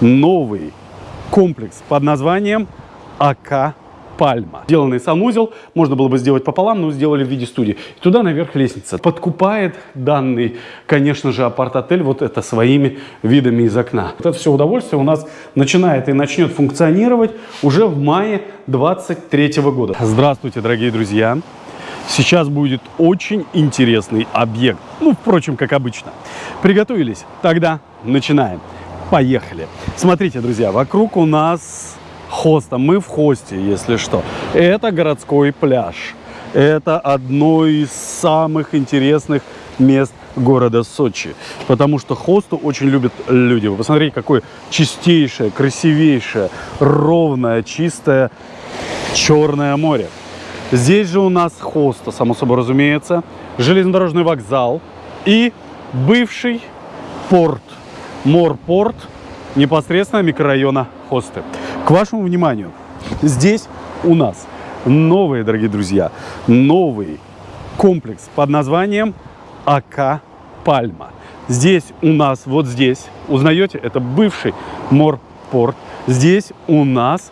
новый комплекс под названием АК Пальма. Сделанный санузел, можно было бы сделать пополам, но сделали в виде студии. Туда наверх лестница. Подкупает данный, конечно же, апарт-отель вот это своими видами из окна. Вот это все удовольствие у нас начинает и начнет функционировать уже в мае 23 года. Здравствуйте, дорогие друзья! Сейчас будет очень интересный объект. Ну, впрочем, как обычно. Приготовились? Тогда начинаем. Поехали. Смотрите, друзья, вокруг у нас хоста. Мы в хосте, если что. Это городской пляж. Это одно из самых интересных мест города Сочи. Потому что хосту очень любят люди. Вы посмотрите, какое чистейшее, красивейшее, ровное, чистое Черное море. Здесь же у нас хоста, само собой разумеется, железнодорожный вокзал и бывший порт, морпорт непосредственно микрорайона Хосты. К вашему вниманию, здесь у нас новый, дорогие друзья, новый комплекс под названием АК Пальма. Здесь у нас, вот здесь, узнаете, это бывший морпорт. Здесь у нас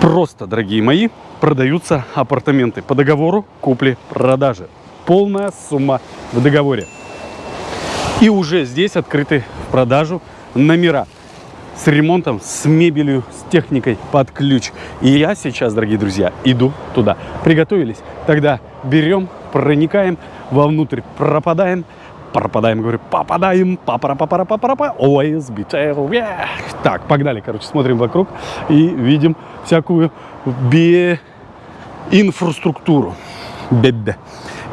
просто, дорогие мои, продаются апартаменты по договору купли-продажи. Полная сумма в договоре. И уже здесь открыты в продажу номера с ремонтом, с мебелью, с техникой под ключ. И я сейчас, дорогие друзья, иду туда. Приготовились? Тогда берем, проникаем вовнутрь, пропадаем, пропадаем, говорю, попадаем, папара папара папара па always be. Так, погнали, короче, смотрим вокруг и видим всякую инфраструктуру. Бебе.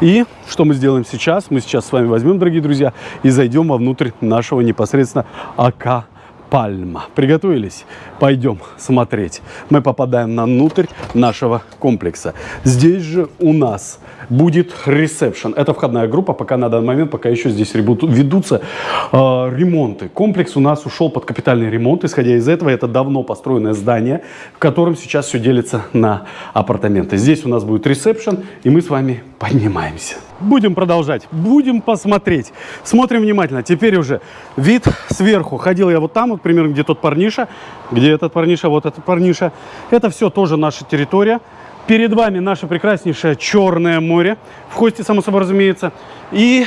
И что мы сделаем сейчас? Мы сейчас с вами возьмем, дорогие друзья, и зайдем вовнутрь нашего непосредственно АК Пальма. Приготовились? Пойдем смотреть. Мы попадаем на внутрь нашего комплекса. Здесь же у нас будет ресепшн. Это входная группа, пока на данный момент, пока еще здесь ведутся э, ремонты. Комплекс у нас ушел под капитальный ремонт. Исходя из этого, это давно построенное здание, в котором сейчас все делится на апартаменты. Здесь у нас будет ресепшн, и мы с вами поднимаемся. Будем продолжать, будем посмотреть. Смотрим внимательно. Теперь уже вид сверху. Ходил я вот там, вот примерно, где тот парниша, где этот парниша, вот этот парниша. Это все тоже наша территория. Перед вами наше прекраснейшее Черное море, в хосте, само собой разумеется, и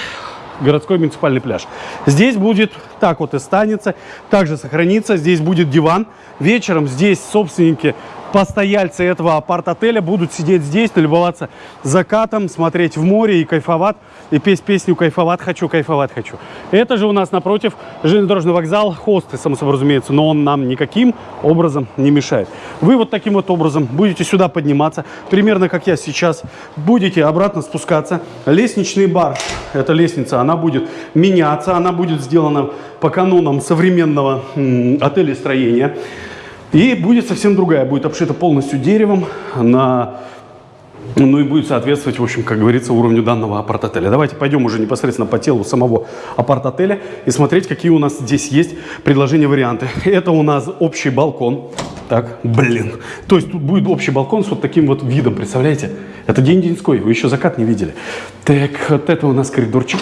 городской муниципальный пляж. Здесь будет так вот и станется, также сохранится. Здесь будет диван. Вечером здесь собственники постояльцы этого апарт-отеля будут сидеть здесь, налюбоваться закатом, смотреть в море и кайфовать, и петь песню «Кайфовать хочу, кайфовать хочу». Это же у нас напротив железнодорожный вокзал, хосты, само собой разумеется, но он нам никаким образом не мешает. Вы вот таким вот образом будете сюда подниматься, примерно как я сейчас, будете обратно спускаться. Лестничный бар, эта лестница, она будет меняться, она будет сделана по канонам современного отеля строения. И будет совсем другая, будет обшита полностью деревом, на, ну и будет соответствовать, в общем, как говорится, уровню данного апарт-отеля. Давайте пойдем уже непосредственно по телу самого апарт-отеля и смотреть, какие у нас здесь есть предложения, варианты. Это у нас общий балкон. Так, блин. То есть тут будет общий балкон с вот таким вот видом, представляете? Это день-деньской, вы еще закат не видели. Так, вот это у нас коридорчик,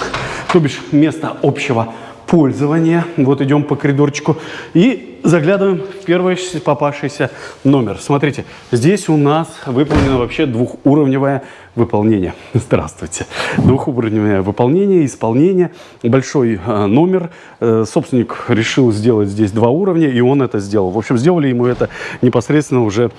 то бишь место общего пользования. Вот идем по коридорчику и заглядываем в первый попавшийся номер. Смотрите, здесь у нас выполнено вообще двухуровневое выполнение. Здравствуйте. Двухуровневое выполнение, исполнение. Большой э, номер. Э, собственник решил сделать здесь два уровня, и он это сделал. В общем, сделали ему это непосредственно уже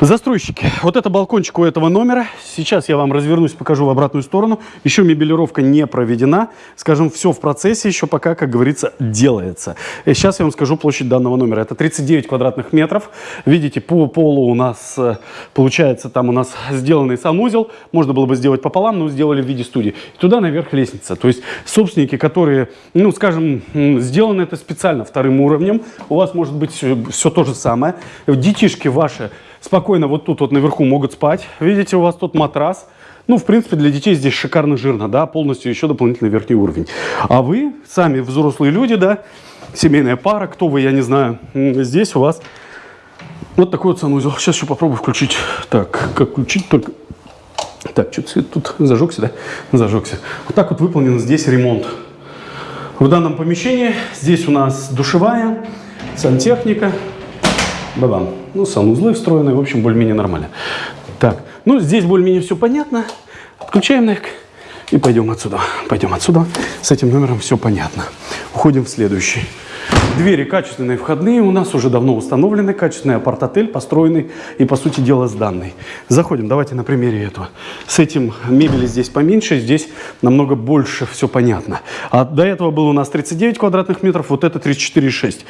Застройщики. Вот это балкончик у этого номера. Сейчас я вам развернусь, покажу в обратную сторону. Еще мебелировка не проведена. Скажем, все в процессе еще пока, как говорится, делается. И сейчас я вам скажу площадь данного номера. Это 39 квадратных метров. Видите, по полу у нас э, получается там у нас сделанный санузел. Можно было бы сделать пополам, но сделали в виде студии. И туда наверх лестница. То есть собственники, которые, ну, скажем, сделано это специально вторым уровнем. У вас может быть все, все то же самое. Детишки ваши спокойно вот тут вот наверху могут спать. Видите, у вас тут матрас. Ну, в принципе, для детей здесь шикарно жирно, да, полностью еще дополнительный верхний уровень. А вы, сами взрослые люди, да, семейная пара, кто вы, я не знаю, здесь у вас вот такой вот санузел. Сейчас еще попробую включить. Так, как включить только... Так, что-то тут зажегся, да? Зажегся. Вот так вот выполнен здесь ремонт. В данном помещении здесь у нас душевая, сантехника, бабам. Ну, санузлы встроены, в общем, более-менее нормально. Так, ну, здесь более-менее все понятно. Отключаем нафиг и пойдем отсюда. Пойдем отсюда. С этим номером все понятно. Уходим в следующий. Двери качественные входные у нас уже давно установлены. Качественный апарт-отель, построенный и, по сути дела, сданный. Заходим, давайте на примере этого. С этим мебели здесь поменьше, здесь намного больше все понятно. А до этого было у нас 39 квадратных метров, вот это 34,6.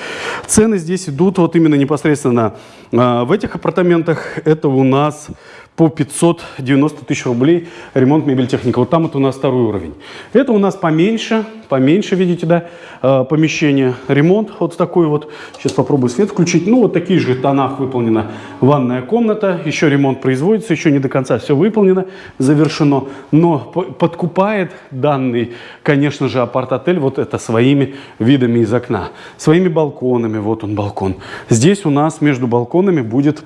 Цены здесь идут вот именно непосредственно э, в этих апартаментах. Это у нас по 590 тысяч рублей ремонт мебель техника. Вот там это у нас второй уровень. Это у нас поменьше, поменьше, видите, да, э, помещение. Ремонт вот такой вот. Сейчас попробую свет включить. Ну, вот такие же тонах выполнена ванная комната. Еще ремонт производится, еще не до конца все выполнено, завершено. Но подкупает данный, конечно же, апарт-отель вот это своими видами из окна. Своими балконами. Вот он балкон. Здесь у нас между балконами будет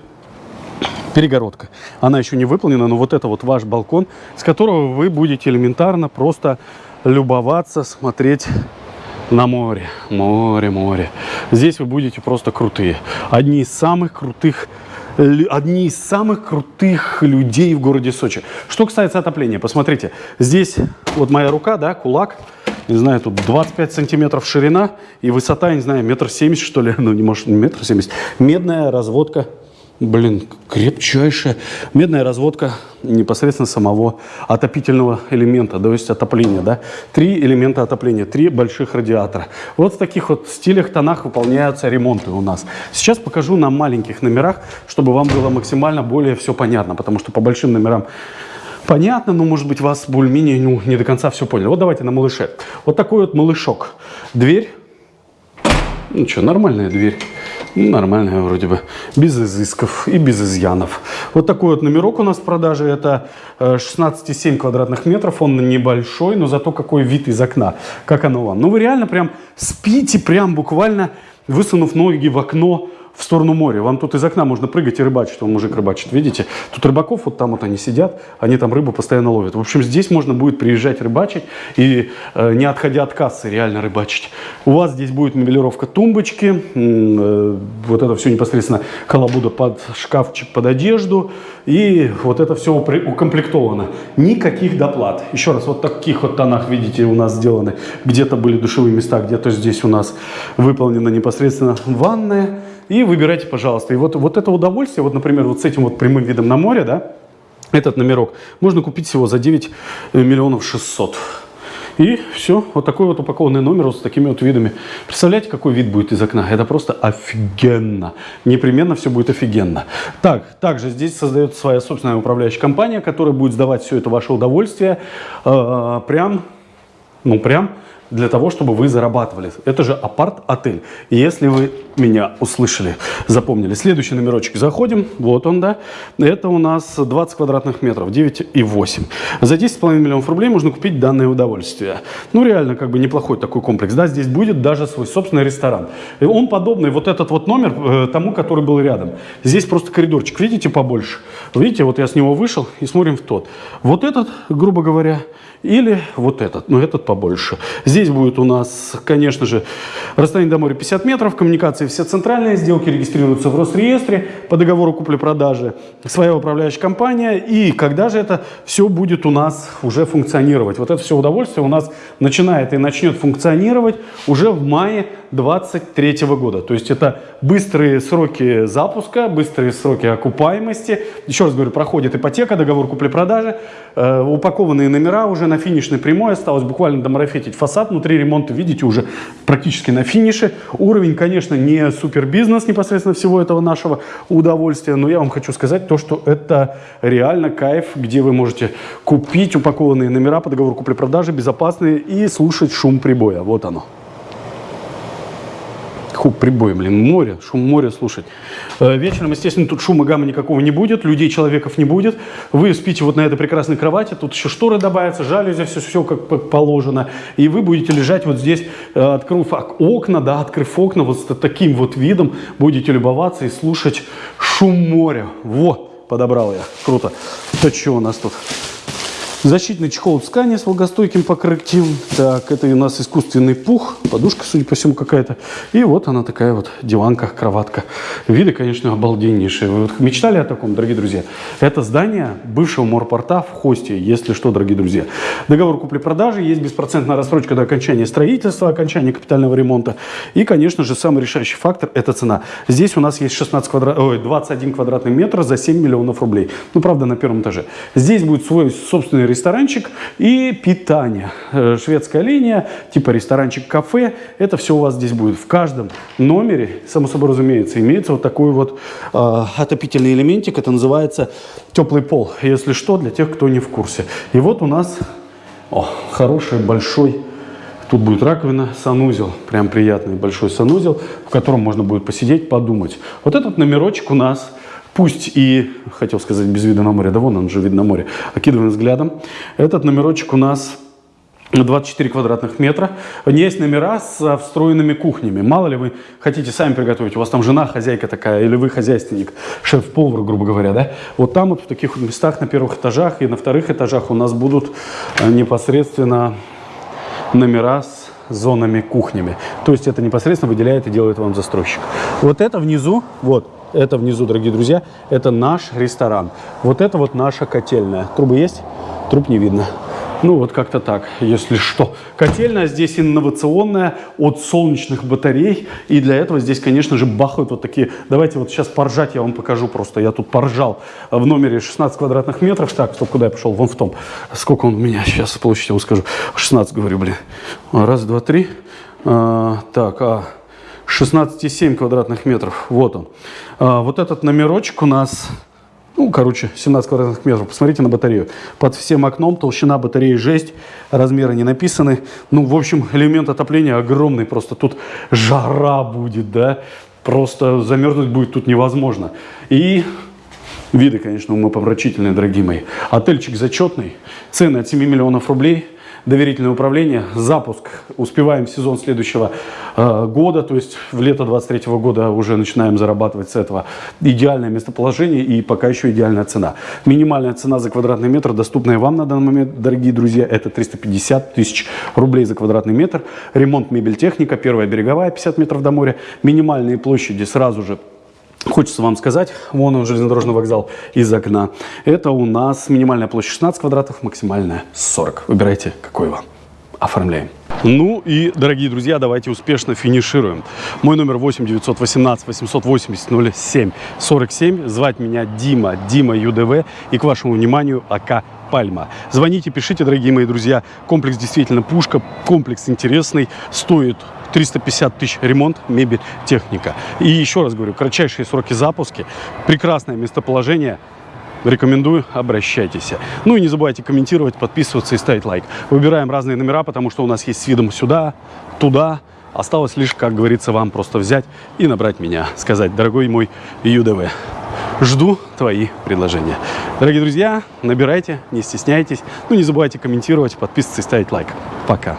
перегородка. Она еще не выполнена, но вот это вот ваш балкон, с которого вы будете элементарно просто любоваться, смотреть на море. Море, море. Здесь вы будете просто крутые. Одни из самых крутых одни из самых крутых людей в городе Сочи. Что касается отопления, посмотрите, здесь вот моя рука, да, кулак, не знаю, тут 25 сантиметров ширина и высота, не знаю, метр семьдесят, что ли, ну, не может, не метр семьдесят, медная разводка Блин, крепчайшая медная разводка непосредственно самого отопительного элемента, то есть отопления, да. Три элемента отопления, три больших радиатора. Вот в таких вот стилях, тонах выполняются ремонты у нас. Сейчас покажу на маленьких номерах, чтобы вам было максимально более все понятно, потому что по большим номерам понятно, но, может быть, вас более-менее ну, не до конца все поняли. Вот давайте на малыше. Вот такой вот малышок. Дверь. Ну что, нормальная дверь. Ну, нормальная вроде бы, без изысков и без изъянов. Вот такой вот номерок у нас в продаже, это 16,7 э, квадратных метров, он небольшой, но зато какой вид из окна, как оно вам. Ну вы реально прям спите, прям буквально высунув ноги в окно, в сторону моря. Вам тут из окна можно прыгать и рыбачить. Он мужик рыбачит, видите? Тут рыбаков, вот там вот они сидят, они там рыбу постоянно ловят. В общем, здесь можно будет приезжать рыбачить и э, не отходя от кассы реально рыбачить. У вас здесь будет мебелировка тумбочки, э, вот это все непосредственно колобуда под шкафчик, под одежду. И вот это все укомплектовано. Никаких доплат. Еще раз, вот таких вот тонах, видите, у нас сделаны. Где-то были душевые места, где-то здесь у нас выполнена непосредственно ванная. И выбирайте, пожалуйста. И вот, вот это удовольствие, вот, например, вот с этим вот прямым видом на море, да, этот номерок можно купить всего за 9 миллионов 600. И все, вот такой вот упакованный номер вот с такими вот видами. Представляете, какой вид будет из окна? Это просто офигенно. Непременно все будет офигенно. Так, также здесь создается своя собственная управляющая компания, которая будет сдавать все это ваше удовольствие э, прям, ну прям для того, чтобы вы зарабатывали. Это же апарт-отель. Если вы меня услышали, запомнили. Следующий номерочек. Заходим. Вот он, да. Это у нас 20 квадратных метров, 9,8. За 10,5 миллионов рублей можно купить данное удовольствие. Ну, реально, как бы неплохой такой комплекс. Да, здесь будет даже свой собственный ресторан. Он подобный, вот этот вот номер, э, тому, который был рядом. Здесь просто коридорчик, видите, побольше. Видите, вот я с него вышел и смотрим в тот. Вот этот, грубо говоря, или вот этот, но этот побольше. Здесь будет у нас, конечно же, расстояние до моря 50 метров, коммуникации все центральные, сделки регистрируются в Росреестре по договору купли-продажи, своя управляющая компания. И когда же это все будет у нас уже функционировать? Вот это все удовольствие у нас начинает и начнет функционировать уже в мае 2023 года. То есть это быстрые сроки запуска, быстрые сроки окупаемости. Еще раз говорю, проходит ипотека, договор купли-продажи, э, упакованные номера уже на финишной прямой. Осталось буквально домарафетить фасад. Внутри ремонта, видите, уже практически на финише. Уровень, конечно, не супер бизнес непосредственно всего этого нашего удовольствия. Но я вам хочу сказать то, что это реально кайф, где вы можете купить упакованные номера по договору купли-продажи, безопасные и слушать шум прибоя. Вот оно. Хуп, прибой, блин, море, шум моря слушать. Э, вечером, естественно, тут шума гамма никакого не будет, людей, человеков не будет. Вы спите вот на этой прекрасной кровати, тут еще шторы добавятся, жалюзи, все, все как положено. И вы будете лежать вот здесь, э, открыв окна, да, открыв окна, вот с таким вот видом будете любоваться и слушать шум моря. Вот, подобрал я, круто. То что у нас тут? Защитный чехол ткани с влагостойким покрытием. Так, это у нас искусственный пух, подушка, судя по всему, какая-то. И вот она такая вот диванка, кроватка. Виды, конечно, обалденнейшие. Вы мечтали о таком, дорогие друзья? Это здание бывшего морпорта в Хосте, если что, дорогие друзья. Договор купли-продажи, есть беспроцентная рассрочка до окончания строительства, окончания капитального ремонта. И, конечно же, самый решающий фактор – это цена. Здесь у нас есть 16 квадрат... Ой, 21 квадратный метр за 7 миллионов рублей. Ну, правда, на первом этаже. Здесь будет свой собственный ресторанчик и питание. Э, шведская линия, типа ресторанчик-кафе. Это все у вас здесь будет. В каждом номере, само собой разумеется, имеется вот такой вот э, отопительный элементик. Это называется теплый пол. Если что, для тех, кто не в курсе. И вот у нас о, хороший большой Тут будет раковина, санузел, прям приятный большой санузел, в котором можно будет посидеть, подумать. Вот этот номерочек у нас Пусть и, хотел сказать, без вида на море, да вон он же вид на море, окидываем взглядом. Этот номерочек у нас 24 квадратных метра. Есть номера с встроенными кухнями. Мало ли вы хотите сами приготовить, у вас там жена хозяйка такая, или вы хозяйственник, шеф-повар, грубо говоря, да? Вот там вот в таких местах на первых этажах и на вторых этажах у нас будут э, непосредственно номера с зонами кухнями. То есть это непосредственно выделяет и делает вам застройщик. Вот это внизу, вот, это внизу, дорогие друзья, это наш ресторан. Вот это вот наша котельная. Трубы есть? Труб не видно. Ну, вот как-то так, если что. Котельная здесь инновационная от солнечных батарей. И для этого здесь, конечно же, бахают вот такие... Давайте вот сейчас поржать я вам покажу просто. Я тут поржал в номере 16 квадратных метров. Так, стоп, куда я пошел? Вон в том. Сколько он у меня сейчас площадь, я вам скажу. 16, говорю, блин. Раз, два, три. А, так, а... 16,7 квадратных метров. Вот он. А, вот этот номерочек у нас, ну, короче, 17 квадратных метров. Посмотрите на батарею. Под всем окном толщина батареи жесть, размеры не написаны. Ну, в общем, элемент отопления огромный. Просто тут жара будет, да. Просто замерзнуть будет тут невозможно. И виды, конечно, умопомрачительные, дорогие мои. Отельчик зачетный. Цены от 7 миллионов рублей – доверительное управление, запуск, успеваем сезон следующего э, года, то есть в лето 23 года уже начинаем зарабатывать с этого идеальное местоположение и пока еще идеальная цена. Минимальная цена за квадратный метр, доступная вам на данный момент, дорогие друзья, это 350 тысяч рублей за квадратный метр. Ремонт мебель техника, первая береговая, 50 метров до моря. Минимальные площади сразу же Хочется вам сказать, вон он, железнодорожный вокзал из окна. Это у нас минимальная площадь 16 квадратов, максимальная 40. Выбирайте, какой вам. Оформляем. Ну и, дорогие друзья, давайте успешно финишируем. Мой номер 8 918 880 07 47. Звать меня Дима, Дима ЮДВ. И к вашему вниманию АК Пальма. Звоните, пишите, дорогие мои друзья. Комплекс действительно пушка, комплекс интересный, стоит 350 тысяч ремонт, мебель, техника. И еще раз говорю, кратчайшие сроки запуска, прекрасное местоположение, Рекомендую, обращайтесь. Ну и не забывайте комментировать, подписываться и ставить лайк. Выбираем разные номера, потому что у нас есть с видом сюда, туда. Осталось лишь, как говорится, вам просто взять и набрать меня. Сказать, дорогой мой ЮДВ, жду твои предложения. Дорогие друзья, набирайте, не стесняйтесь. Ну не забывайте комментировать, подписываться и ставить лайк. Пока.